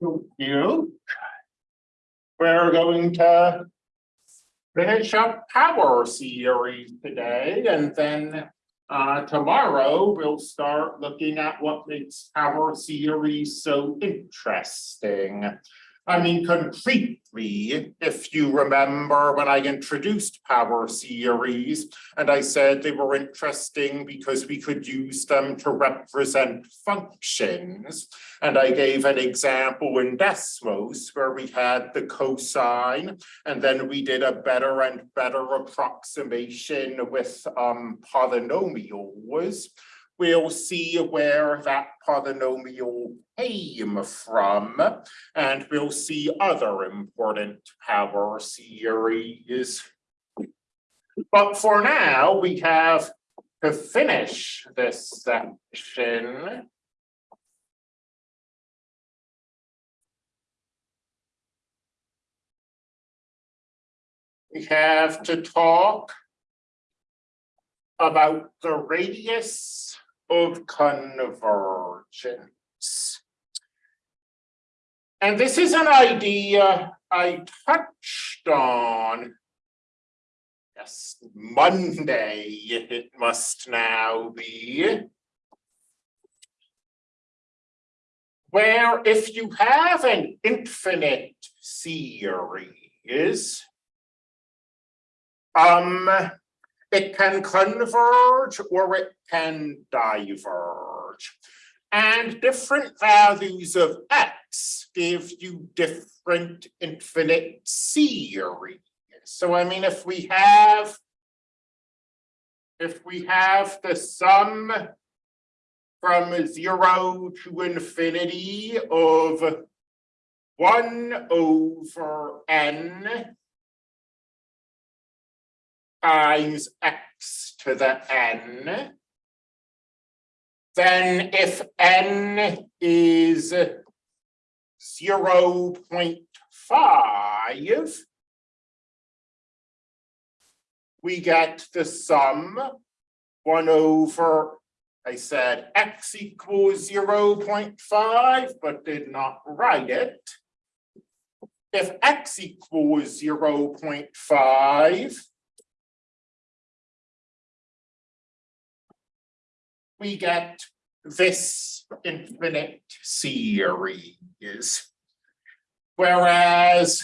You. We're going to. Finish up power series today and then. Uh, tomorrow we'll start looking at what makes power series so interesting. I mean, concretely, if you remember when I introduced power series. And I said they were interesting because we could use them to represent functions. And I gave an example in Desmos where we had the cosine. And then we did a better and better approximation with um polynomials. We'll see where that polynomial came from. And we'll see other important power series. But for now, we have to finish this section. We have to talk about the radius of convergence. And this is an idea I touched on. Yes, Monday it must now be. Where if you have an infinite series, um, it can converge or it can diverge. And different values of x give you different infinite series. So I mean, if we have if we have the sum from zero to infinity of one over n is x to the n, then if n is 0 0.5, we get the sum 1 over, I said x equals 0 0.5, but did not write it. If x equals 0 0.5, we get this infinite series. Whereas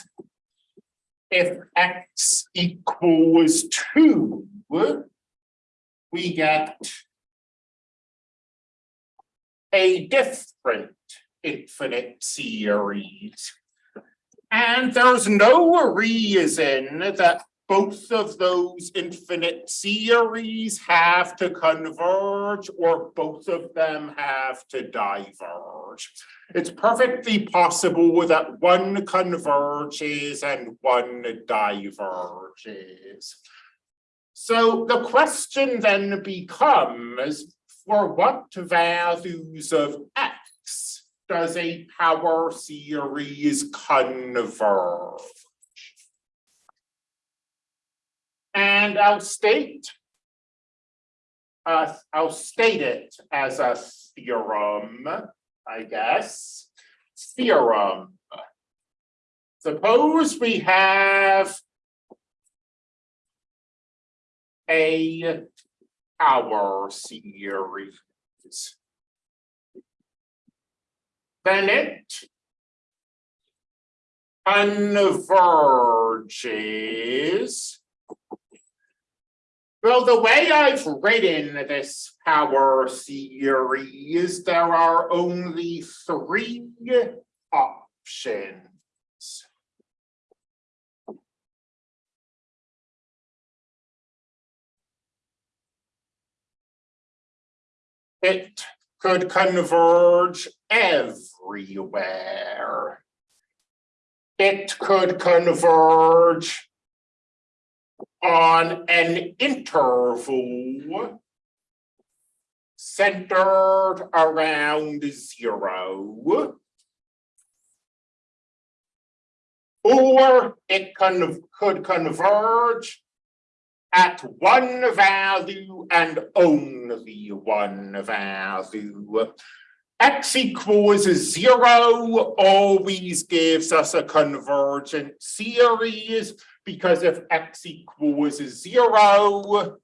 if x equals two, we get a different infinite series. And there's no reason that both of those infinite series have to converge or both of them have to diverge. It's perfectly possible that one converges and one diverges. So the question then becomes, for what values of x does a power series converge? And I'll state, uh, I'll state it as a theorem, I guess. Theorem. Suppose we have a power series. Then it converges well, the way I've written this power series, there are only three options. It could converge everywhere. It could converge on an interval centered around zero. Or it con could converge at one value and only one value. X equals zero always gives us a convergent series because if X equals zero.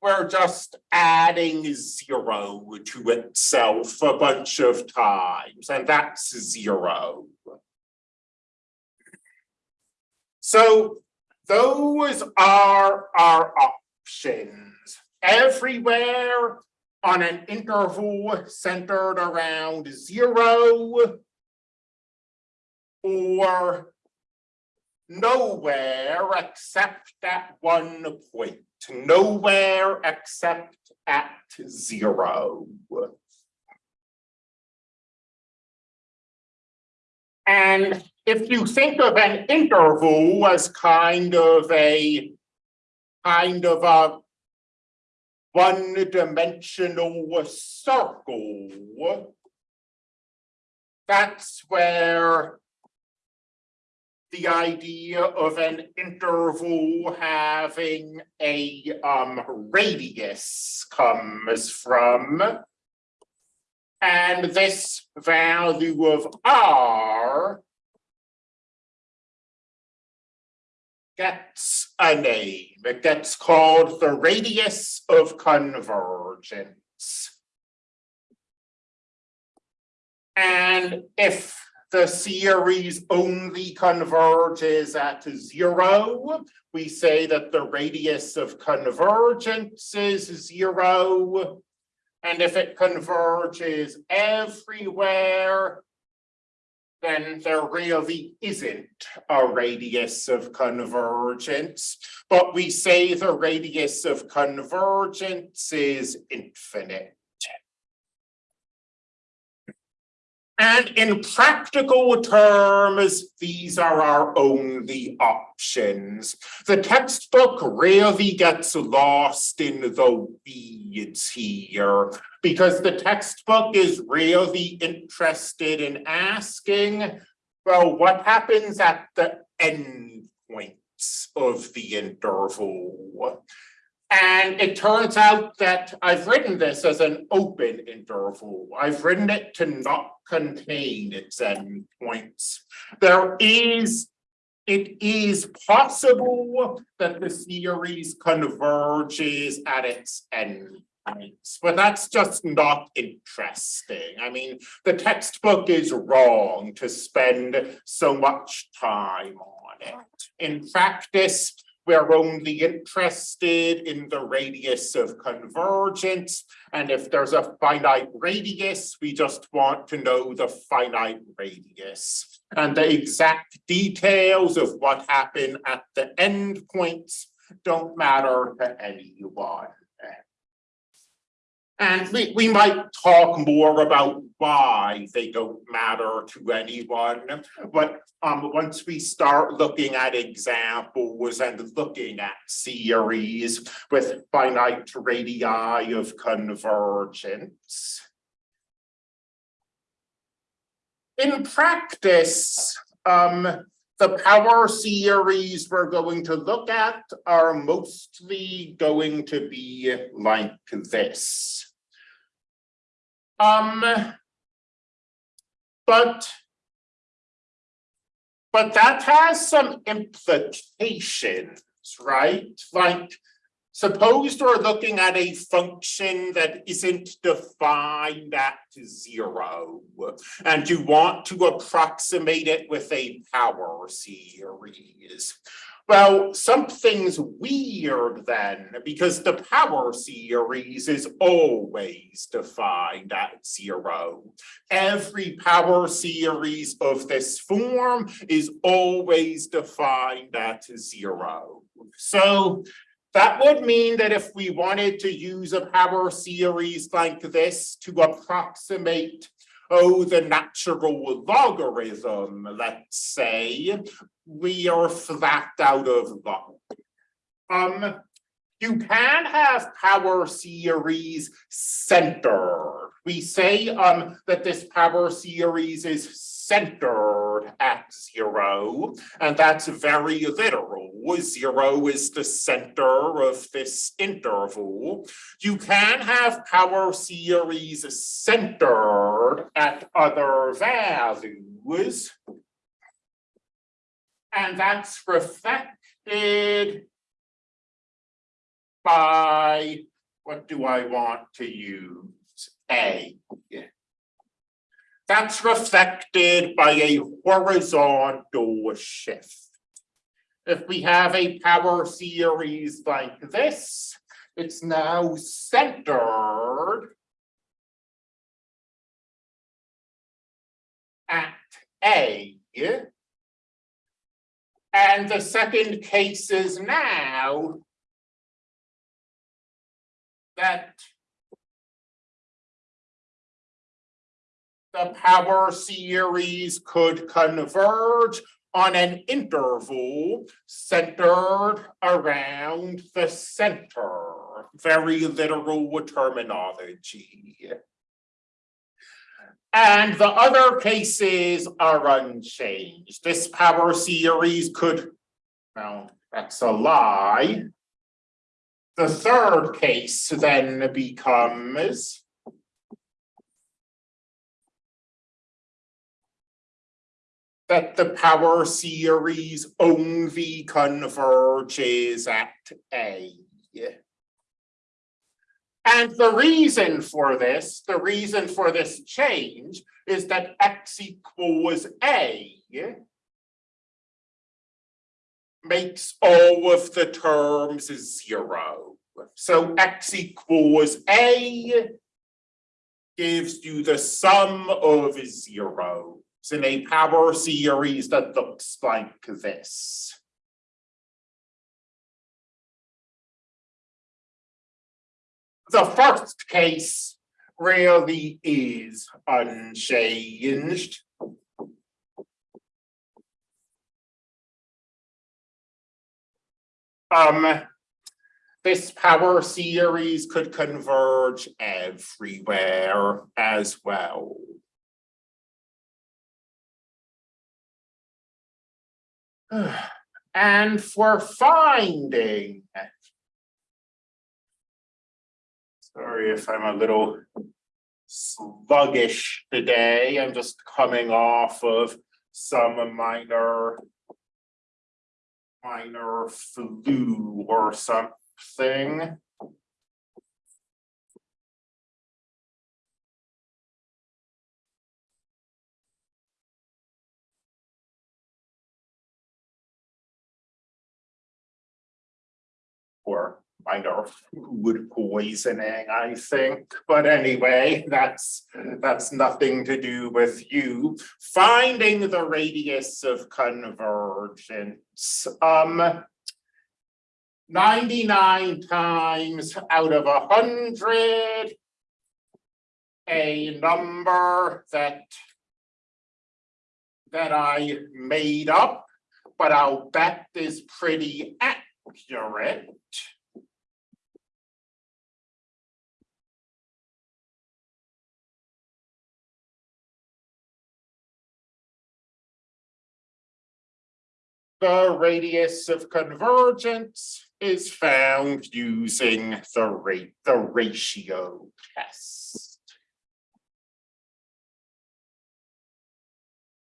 We're just adding zero to itself a bunch of times and that's zero. So those are our options everywhere on an interval centered around zero. Or nowhere except at one point, nowhere except at zero. And if you think of an interval as kind of a kind of a one-dimensional circle. That's where the idea of an interval having a um radius comes from. And this value of r gets a name. It gets called the radius of convergence. And if the series only converges at zero, we say that the radius of convergence is zero. And if it converges everywhere, then there really isn't a radius of convergence, but we say the radius of convergence is infinite. And in practical terms, these are our only options. The textbook rarely gets lost in the weeds here because the textbook is really interested in asking, well, what happens at the end points of the interval? And it turns out that I've written this as an open interval. I've written it to not contain its endpoints. There is, it is possible that the series converges at its endpoints, but that's just not interesting. I mean, the textbook is wrong to spend so much time on it. In practice, we're only interested in the radius of convergence. And if there's a finite radius, we just want to know the finite radius. And the exact details of what happened at the endpoints don't matter to anyone. And we, we might talk more about why they don't matter to anyone. But um, once we start looking at examples and looking at series with finite radii of convergence. In practice, um, the power series we're going to look at are mostly going to be like this. Um, but but that has some implications, right? Like, suppose we're looking at a function that isn't defined at zero, and you want to approximate it with a power series. Well, something's weird then, because the power series is always defined at zero. Every power series of this form is always defined at zero. So that would mean that if we wanted to use a power series like this to approximate oh, the natural logarithm, let's say, we are flat out of luck. Um, you can have power series centered. We say um, that this power series is centered centered at zero, and that's very literal. Zero is the center of this interval. You can have power series centered at other values. And that's reflected by, what do I want to use? A. That's reflected by a horizontal shift. If we have a power series like this, it's now centered at A. And the second case is now that the power series could converge on an interval centered around the center. Very literal terminology. And the other cases are unchanged. This power series could, well, that's a lie. The third case then becomes that the power series only converges at A. And the reason for this, the reason for this change is that x equals A makes all of the terms zero. So x equals A gives you the sum of zeros in a power series that looks like this. The first case really is unchanged. Um, this power series could converge everywhere as well. And for finding. Sorry if I'm a little sluggish today. I'm just coming off of some minor minor flu or something. Or minor food poisoning, I think, but anyway, that's that's nothing to do with you. Finding the radius of convergence. Um 99 times out of a hundred. A number that that I made up, but I'll bet is pretty accurate. The radius of convergence is found using the rate, the ratio test.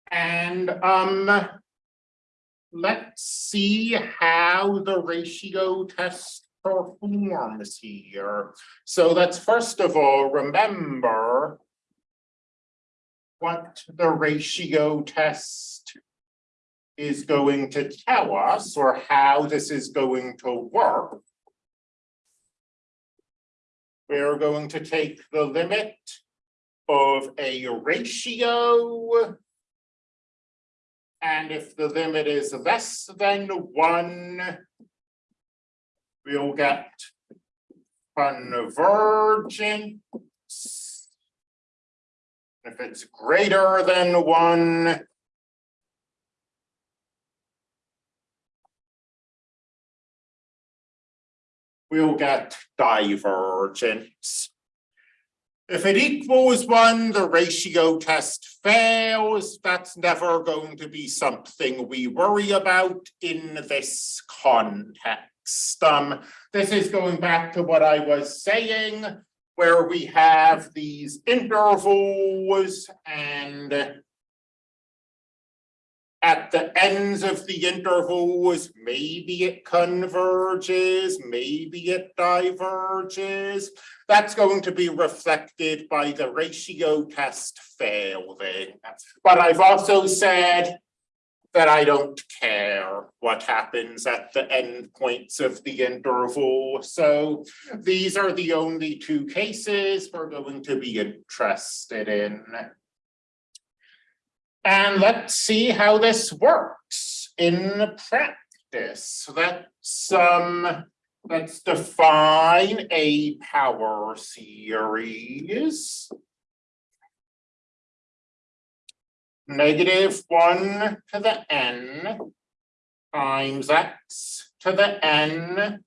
And um, let's see how the ratio test performs here. So let's first of all remember what the ratio test is going to tell us or how this is going to work. We're going to take the limit of a ratio. And if the limit is less than one, we'll get convergence. If it's greater than one, we'll get divergence. If it equals one, the ratio test fails. That's never going to be something we worry about in this context. Um, this is going back to what I was saying, where we have these intervals and at the ends of the intervals, maybe it converges, maybe it diverges. That's going to be reflected by the ratio test failing. But I've also said that I don't care what happens at the endpoints of the interval. So these are the only two cases we're going to be interested in. And let's see how this works in practice. Let's um, let's define a power series. Negative one to the n times x to the n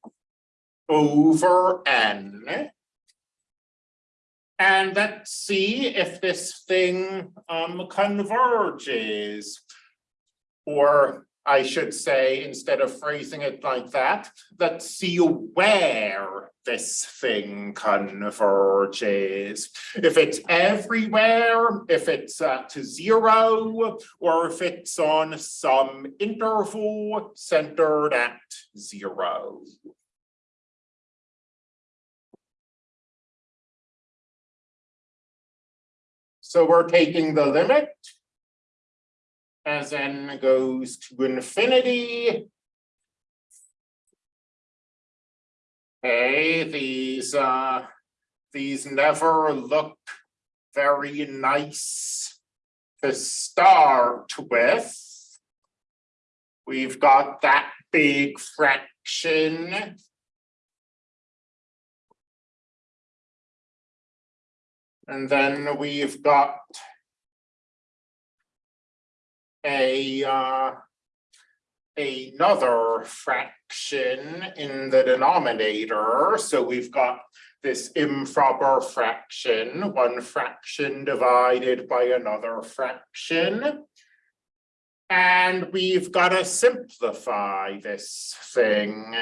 over n. And let's see if this thing um converges. Or I should say, instead of phrasing it like that, let's see where this thing converges. If it's everywhere, if it's uh, to zero, or if it's on some interval centered at zero. So we're taking the limit as n goes to infinity. Okay, these uh, these never look very nice to start with. We've got that big fraction And then we've got a uh, another fraction in the denominator. So we've got this improper fraction, one fraction divided by another fraction. And we've got to simplify this thing.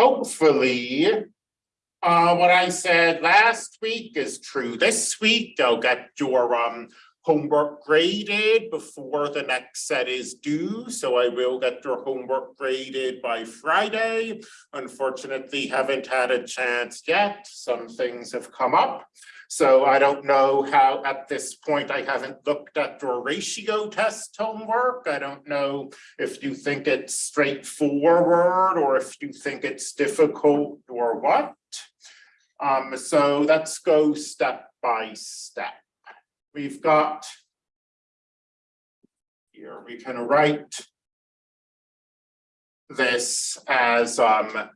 hopefully, uh, what I said last week is true this week. They'll get your um, homework graded before the next set is due. So I will get your homework graded by Friday. Unfortunately, haven't had a chance yet. Some things have come up. So I don't know how, at this point, I haven't looked at your ratio test homework. I don't know if you think it's straightforward or if you think it's difficult or what. Um, so let's go step by step. We've got here, we can write this as um,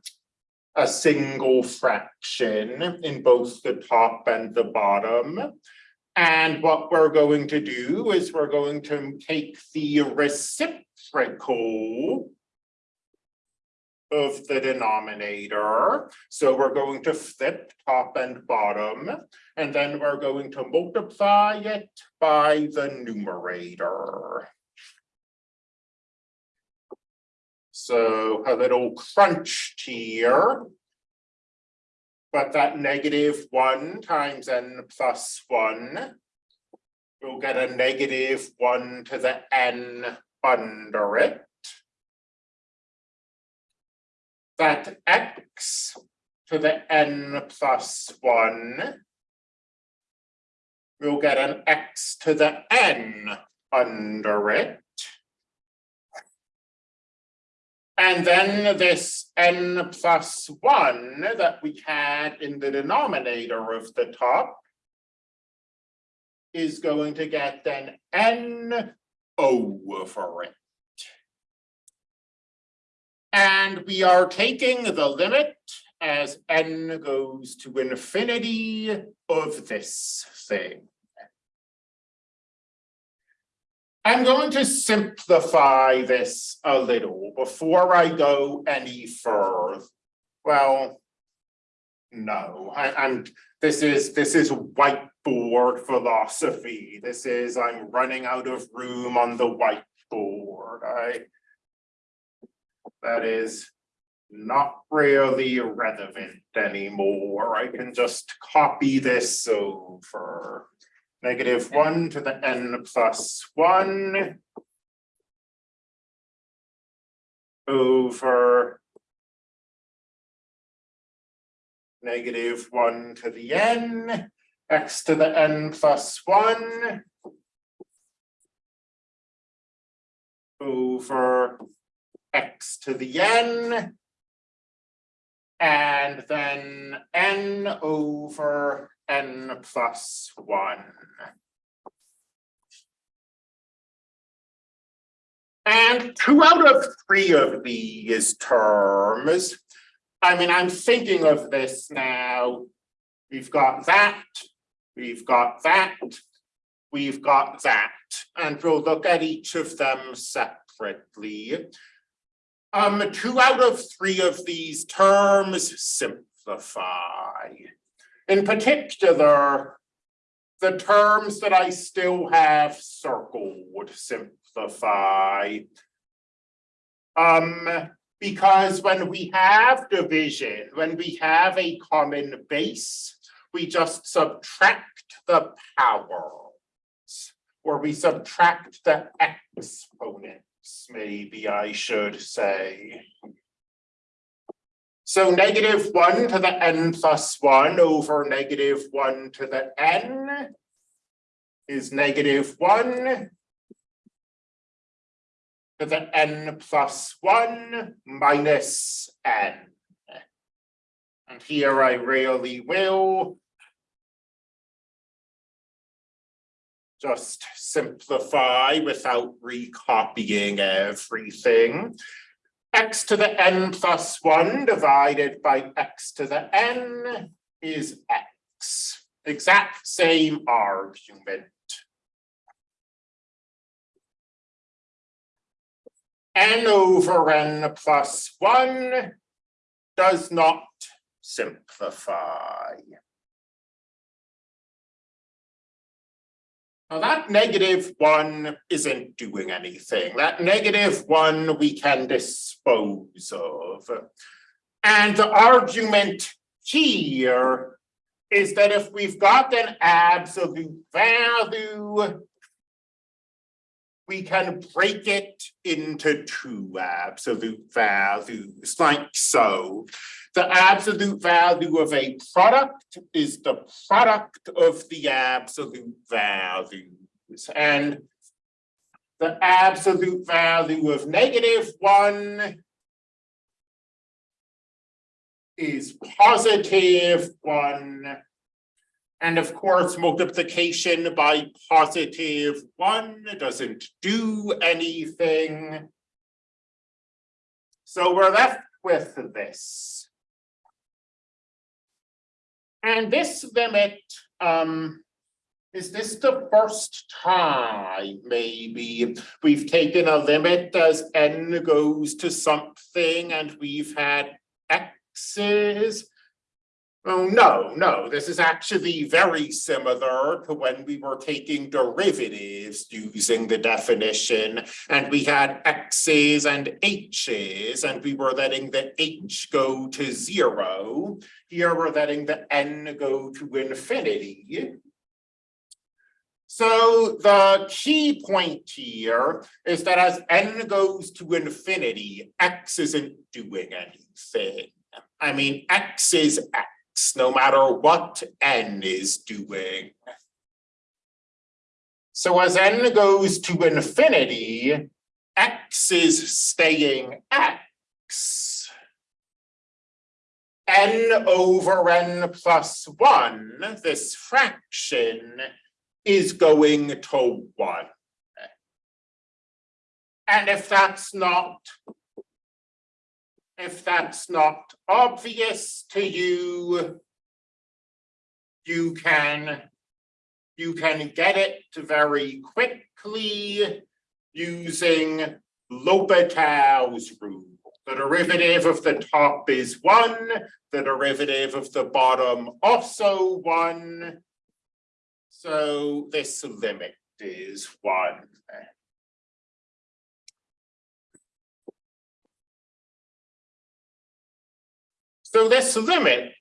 a single fraction in both the top and the bottom. And what we're going to do is we're going to take the reciprocal of the denominator. So we're going to flip top and bottom, and then we're going to multiply it by the numerator. So a little crunch here. But that negative one times n plus one, we'll get a negative one to the n under it. That x to the n plus one, we'll get an x to the n under it. And then this n plus one that we had in the denominator of the top is going to get an n over it. And we are taking the limit as n goes to infinity of this thing. I'm going to simplify this a little before I go any further. Well, no, I, I'm, this is, this is whiteboard philosophy. This is, I'm running out of room on the whiteboard. I. That is not really relevant anymore. I can just copy this over. Negative one to the n plus one. Over. Negative one to the n, x to the n plus one. Over x to the n. And then n over n plus one. And two out of three of these terms. I mean, I'm thinking of this now. We've got that, we've got that, we've got that, and we'll look at each of them separately. Um, two out of three of these terms simplify. In particular, the terms that I still have circled simplify. Um, because when we have division, when we have a common base, we just subtract the powers. Or we subtract the exponents, maybe I should say. So negative one to the n plus one over negative one to the n is negative one to the n plus one minus n. And here I really will just simplify without recopying everything. x to the n plus one divided by x to the n is x. Exact same argument. n over n plus one does not simplify. Now that negative one isn't doing anything. That negative one we can dispose of. And the argument here is that if we've got an absolute value we can break it into two absolute values, like so. The absolute value of a product is the product of the absolute values. And the absolute value of negative one is positive one and of course, multiplication by positive one doesn't do anything. So we're left with this. And this limit, um, is this the first time maybe we've taken a limit as n goes to something and we've had x's? Oh, no, no, this is actually very similar to when we were taking derivatives using the definition and we had x's and h's and we were letting the h go to zero. Here we're letting the n go to infinity. So the key point here is that as n goes to infinity, x isn't doing anything. I mean, x is x no matter what n is doing. So as n goes to infinity, x is staying x. n over n plus 1, this fraction, is going to 1. And if that's not if that's not obvious to you, you can you can get it very quickly using L'Hopital's rule. The derivative of the top is one, the derivative of the bottom also one. So this limit is one. So this limit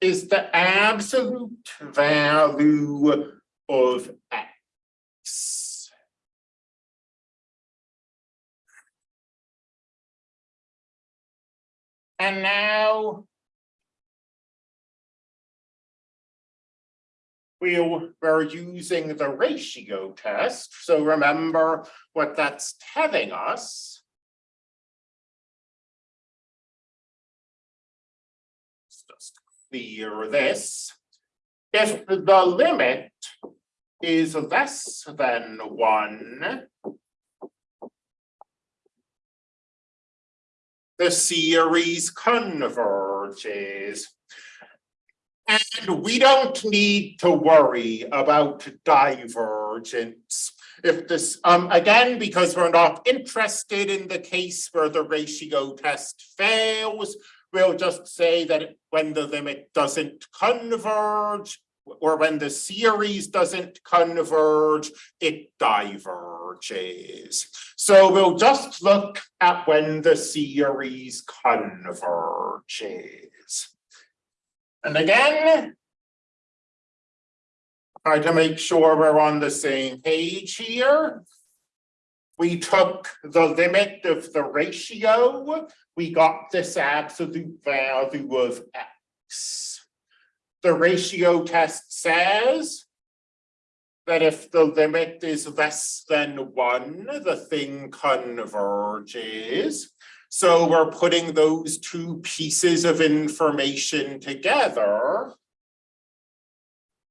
is the absolute value of x. And now we we're using the ratio test, so remember what that's telling us. Clear this. If the limit is less than one. The series converges. And we don't need to worry about divergence. If this, um, again, because we're not interested in the case where the ratio test fails, we'll just say that when the limit doesn't converge, or when the series doesn't converge, it diverges. So we'll just look at when the series converges. And again, try to make sure we're on the same page here. We took the limit of the ratio, we got this absolute value of x the ratio test says that if the limit is less than one, the thing converges. So we're putting those two pieces of information together.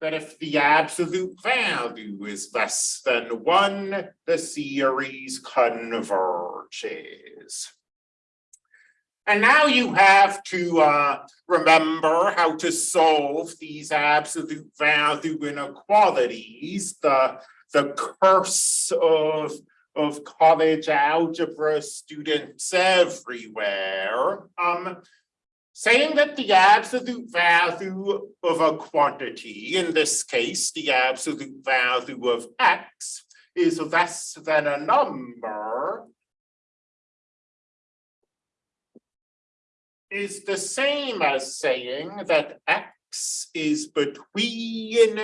That if the absolute value is less than one, the series converges. And now you have to uh, remember how to solve these absolute value inequalities, the, the curse of, of college algebra students everywhere. Um, saying that the absolute value of a quantity, in this case, the absolute value of x, is less than a number, is the same as saying that x is between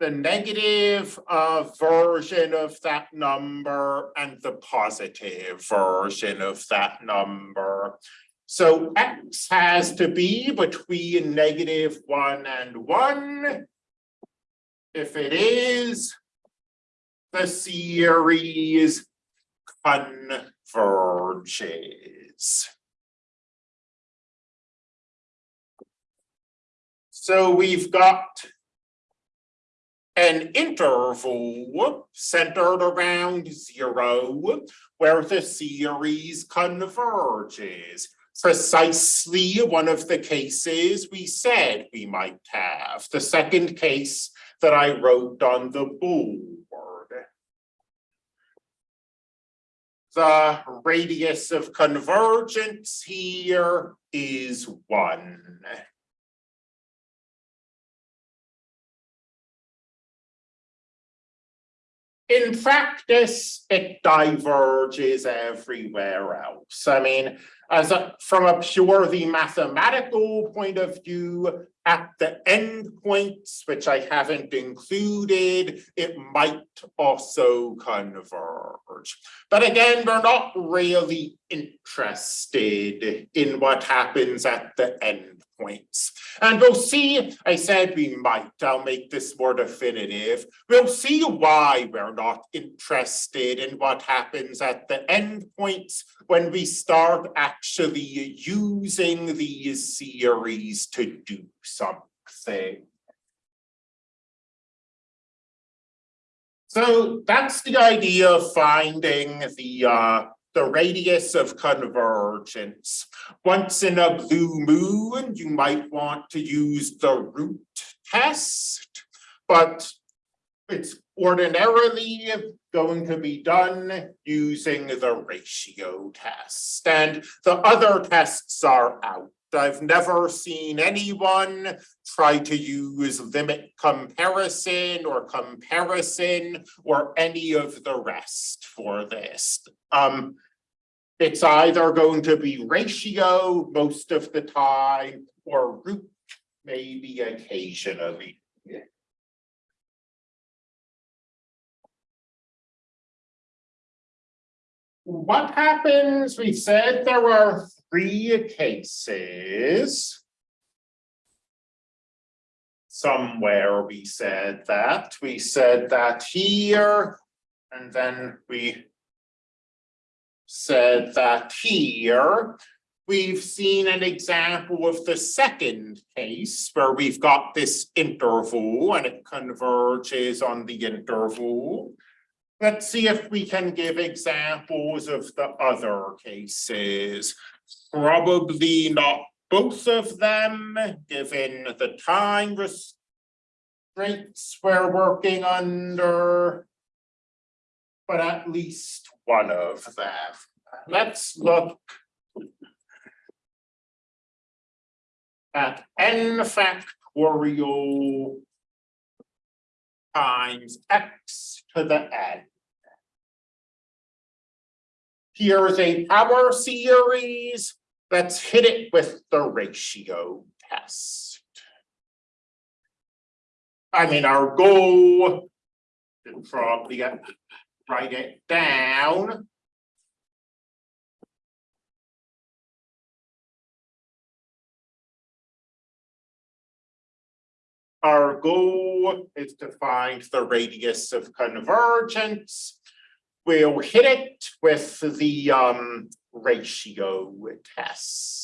the negative uh, version of that number and the positive version of that number. So x has to be between negative one and one. If it is, the series converges. So we've got an interval centered around zero where the series converges. Precisely one of the cases we said we might have. The second case that I wrote on the board. The radius of convergence here is one. in practice, it diverges everywhere else. I mean, as a, from a purely mathematical point of view, at the endpoints, which I haven't included, it might also converge. But again, we're not really interested in what happens at the endpoints. And we'll see, I said we might, I'll make this more definitive. We'll see why we're not interested in what happens at the endpoints when we start actually using these series to do something. So that's the idea of finding the uh, the radius of convergence. Once in a blue moon, you might want to use the root test, but it's ordinarily going to be done using the ratio test and the other tests are out. I've never seen anyone try to use limit comparison or comparison or any of the rest for this. Um, it's either going to be ratio most of the time or root maybe occasionally. What happens? We said there are three cases. Somewhere we said that, we said that here, and then we said that here. We've seen an example of the second case where we've got this interval and it converges on the interval. Let's see if we can give examples of the other cases. Probably not both of them, given the time restraints we're working under. But at least one of them. Let's look at n factorial times x to the n. Here's a power series. Let's hit it with the ratio test. I mean, our goal, should probably write it down. Our goal is to find the radius of convergence. We'll hit it with the um ratio test.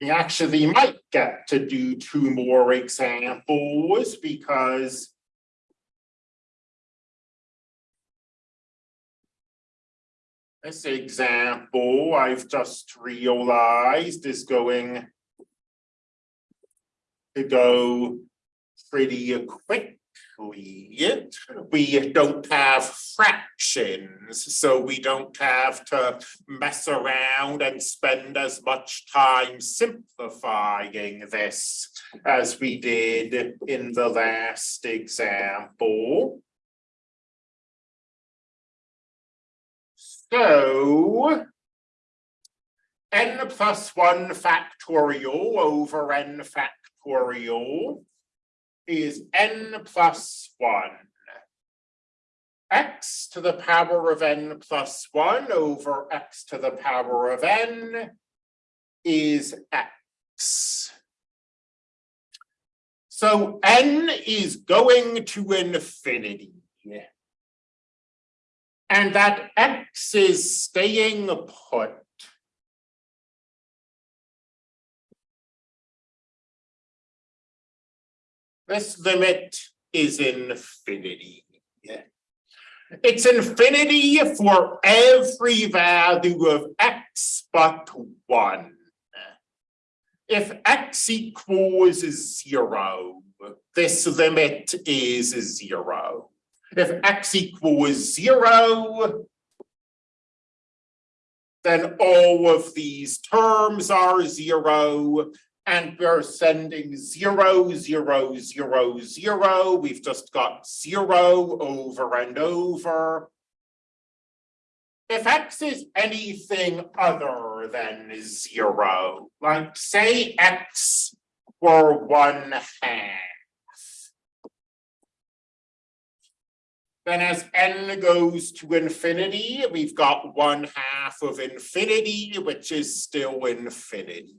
We actually might get to do two more examples because this example I've just realized is going to go pretty quickly. We don't have fractions, so we don't have to mess around and spend as much time simplifying this as we did in the last example. So n plus one factorial over n factorial is n plus one. x to the power of n plus one over x to the power of n is x. So n is going to infinity. And that x is staying put. This limit is infinity. It's infinity for every value of x but one. If x equals zero, this limit is zero. If x equals zero, then all of these terms are zero. And we're sending zero, zero, zero, zero. We've just got zero over and over. If x is anything other than zero, like say x were one half. Then as n goes to infinity, we've got one half of infinity, which is still infinity.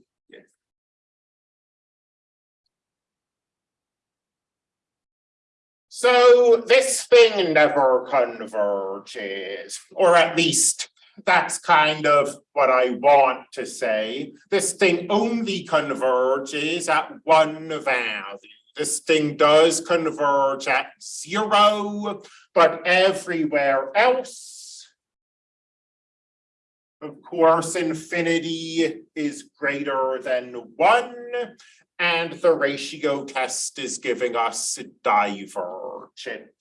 So this thing never converges, or at least that's kind of what I want to say. This thing only converges at one value. This thing does converge at zero, but everywhere else Of course, infinity is greater than one, and the ratio test is giving us divergence.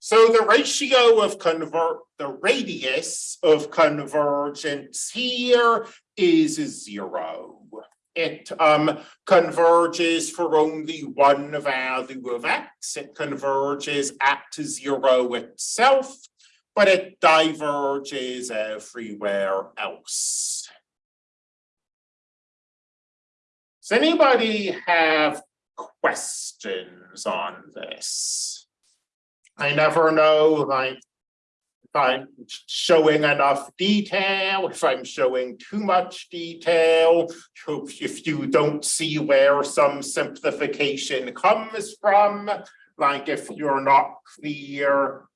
So the ratio of convert, the radius of convergence here is zero. It um converges for only one value of x. It converges at zero itself, but it diverges everywhere else. Does anybody have questions on this? I never know, like, if I'm showing enough detail, if I'm showing too much detail, if you don't see where some simplification comes from, like if you're not clear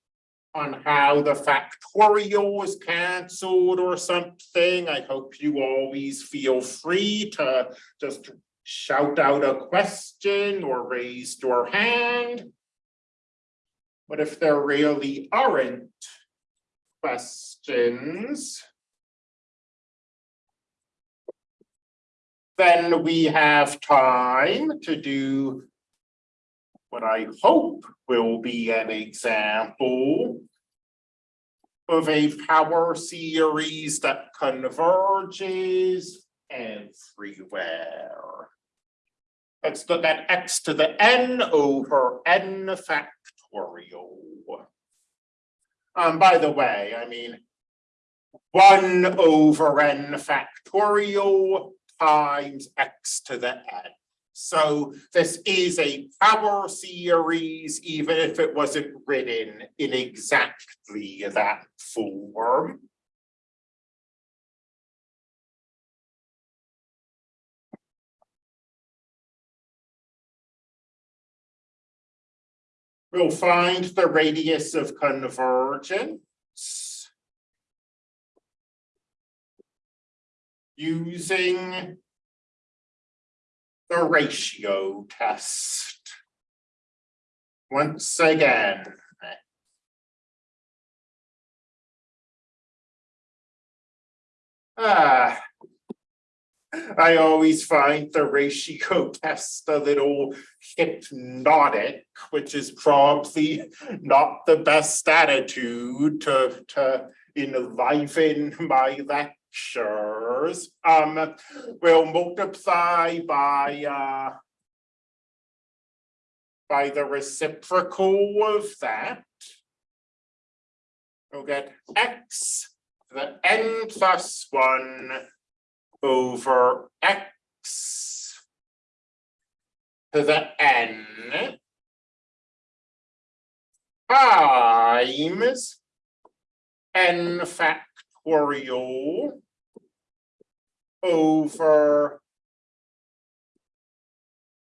on how the factorial is canceled or something, I hope you always feel free to just shout out a question or raise your hand. But if there really aren't questions, then we have time to do what I hope will be an example of a power series that converges everywhere. Let's look at x to the n over n factorial. Um, by the way, I mean, one over n factorial times x to the n. So this is a power series, even if it wasn't written in exactly that form. We'll find the radius of convergence. Using the ratio test. Once again. Ah. I always find the ratio test a little hypnotic, which is probably not the best attitude to, to enliven my lectures. Um, we'll multiply by, uh, by the reciprocal of that. We'll get x to the n plus one over x to the n times n factorial over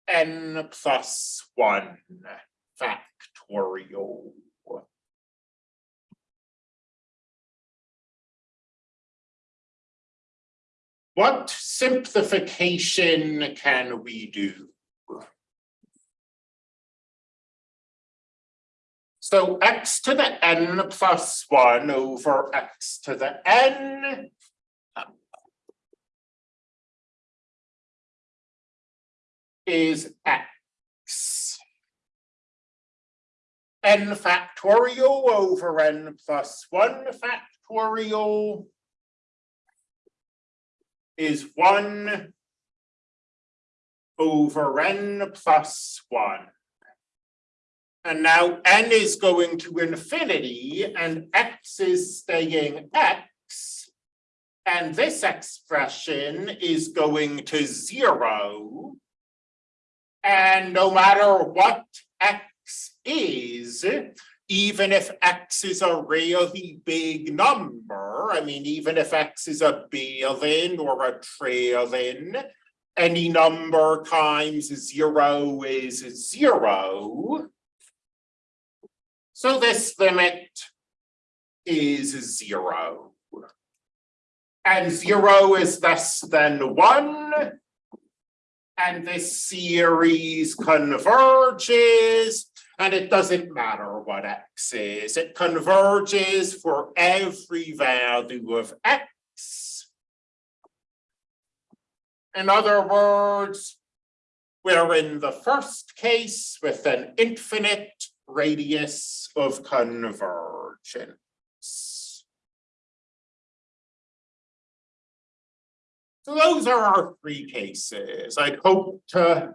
n plus one factorial. What simplification can we do? So x to the n plus one over x to the n. Is x. n factorial over n plus one factorial is one over n plus one. And now n is going to infinity and x is staying x. And this expression is going to zero. And no matter what x is, even if x is a really big number, I mean, even if x is a billion or a trillion, any number times zero is zero. So this limit is zero. And zero is less than one. And this series converges And it doesn't matter what x is, it converges for every value of x. In other words, we're in the first case with an infinite radius of convergence. So those are our three cases. I'd hope to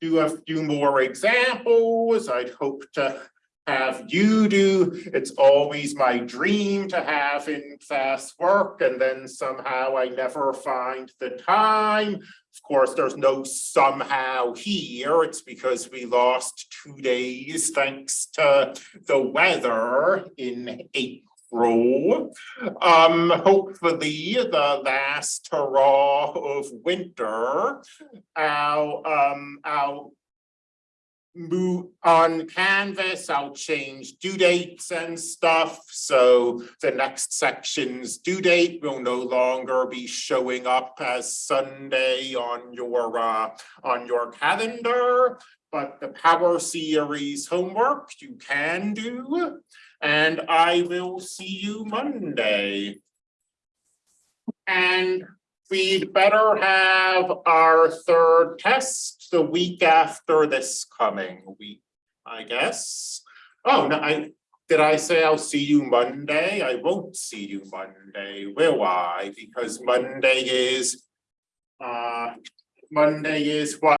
do a few more examples. I'd hope to have you do. It's always my dream to have in class work and then somehow I never find the time. Of course, there's no somehow here. It's because we lost two days thanks to the weather in April. Um, hopefully the last hurrah of winter. I'll, um, I'll move on Canvas, I'll change due dates and stuff, so the next section's due date will no longer be showing up as Sunday on your uh on your calendar. But the Power Series homework you can do, and I will see you Monday. And we'd better have our third test the week after this coming week, I guess. Oh, no, I, did I say I'll see you Monday? I won't see you Monday, will I? Because Monday is, uh, Monday is what?